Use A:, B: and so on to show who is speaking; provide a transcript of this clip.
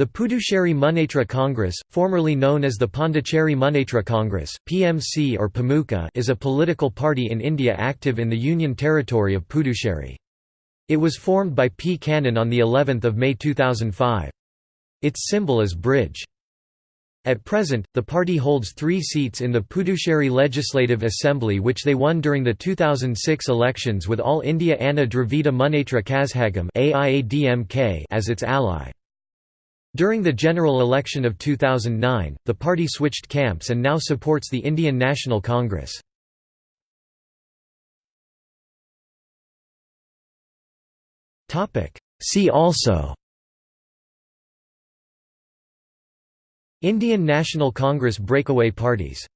A: The Puducherry Munnetra Congress, formerly known as the Pondicherry Munnetra Congress (PMC or PAMUCA), is a political party in India active in the Union Territory of Puducherry. It was formed by P. Kannan on the 11th of May 2005. Its symbol is bridge. At present, the party holds three seats in the Puducherry Legislative Assembly which they won during the 2006 elections with All India Anna Dravida Munnetra Kazhagam as its ally. During the general election of 2009, the party switched camps and now supports the Indian National Congress. See also Indian National Congress breakaway parties